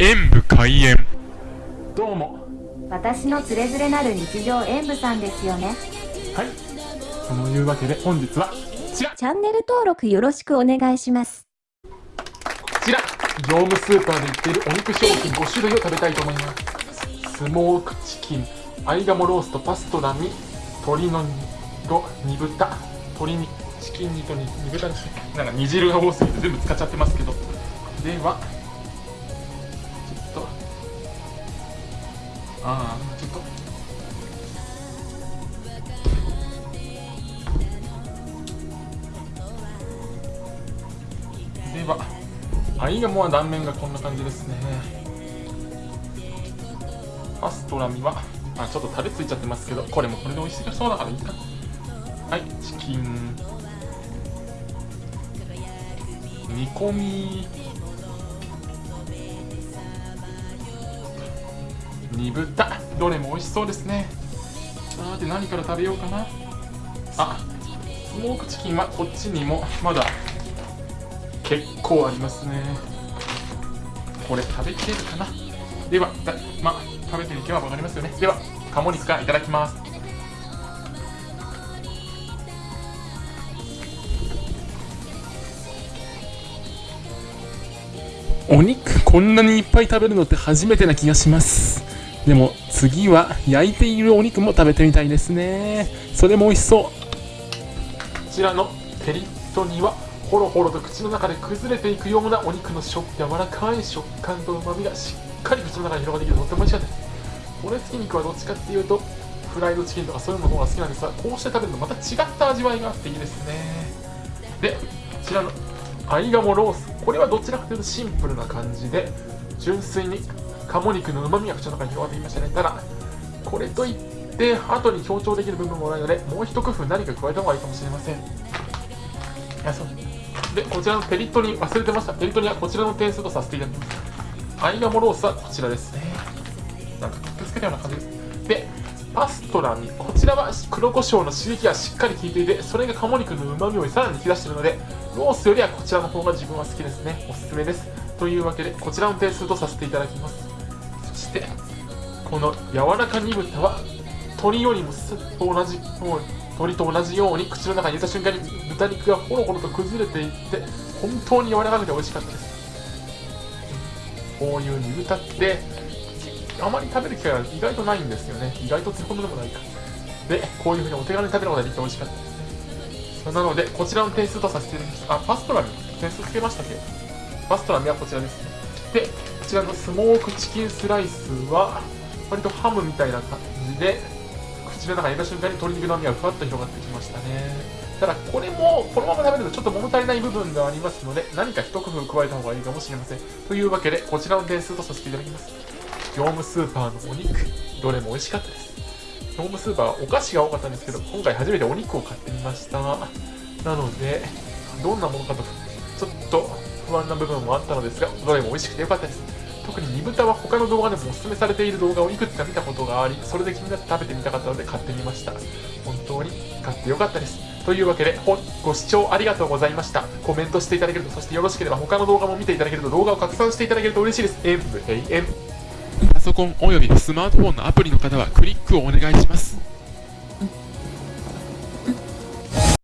演武開演。どうも。私のつれづれなる日常演舞さんですよね。はい。そのいうわけで本日はこちら。チャンネル登録よろしくお願いします。こちら。業務スーパーで売っているお肉商品5種類を食べたいと思います。スモークチキンアイガモローストパストラミ鶏の煮煮豚鶏にチキン煮と煮煮豚ですね。なんか煮汁が多すぎて全部使っちゃってますけど。ではと。ああちょっと。ではアイガモは断面がこんな感じですね。パストラミはあちょっとタレついちゃってますけどこれもこれで美味しそうだからいいか。はいチキン。煮込み。煮豚。どれも美味しそうですね。さて何から食べようかな。あスモークチキンはこっちにもまだ結構ありますね。これ食べきれるかな。ではだまあ食べてみては分かりますよね。では鴨肉からいただきます。お肉こんなにいっぱい食べるのって初めてな気がします。でも次は焼いているお肉も食べてみたいですね。それも美味しそう。こちらのペリットにはホロホロと口の中で崩れていくようなお肉の食柔らかい食感と旨味がしっかり口の中に広がってきてとっても美味しかったです骨付き肉はどっちかっていうとフライドチキンとかそういうのの方が好きなんですがこうして食べるとまた違った味わいがあっていいですね。でこちらのアイガモロース。これはどちらかというとシンプルな感じで純粋に鴨肉の旨味が口の中に広がっていましたね。ただこれといって後に強調できる部分もないのでもう一工夫何か加えた方がいいかもしれません。でこちらのペリットに忘れてました。ペリットにはこちらの点数とさせていただきます。アイガモロースはこちらですね。なんかくっつけたような感じ。ですでパストラミこちらは黒胡椒の刺激がしっかり効いていてそれが鴨肉の旨味をさらに引き出しているのでロースよりはこちらの方が自分は好きですね。おすすめです。というわけでこちらの点数とさせていただきます。してこの柔らか煮豚は鶏よりもすと同じもう鶏と同じように口の中に入れた瞬間に豚肉がホロホロと崩れていって本当に柔らかくて美味しかったです。こういう煮豚ってあまり食べる機会は意外とないんですよね。意外とつほどでもないか。でこういう風にお手軽に食べることができて美味しかったです。なのでこちらの点数とさせていただきますあパストラミ点数つけましたっけ？パストラミはこちらですね。でちらのスモークチキンスライスは割とハムみたいな感じで口の中に入れた瞬間に鶏肉の味がふわっと広がってきましたね。ただこれもこのまま食べるとちょっと物足りない部分がありますので何か一工夫加えた方がいいかもしれません。というわけでこちらの点数とさせていただきます。業務スーパーのお肉。どれも美味しかったです。業務スーパーはお菓子が多かったんですけど今回初めてお肉を買ってみました。なのでどんなものかとちょっと不安な部分もあったのですがどれも美味しくてよかったです。特に煮豚は他の動画でもおすすめされている動画をいくつか見たことがありそれで気になって食べてみたかったので買ってみました。本当に買ってよかったです。というわけでご視聴ありがとうございました。コメントしていただけるとそしてよろしければ他の動画も見ていただけると動画を拡散していただけると嬉しいです。演武永遠パソコンおよびスマートフォンのアプリの方はクリックをお願いします。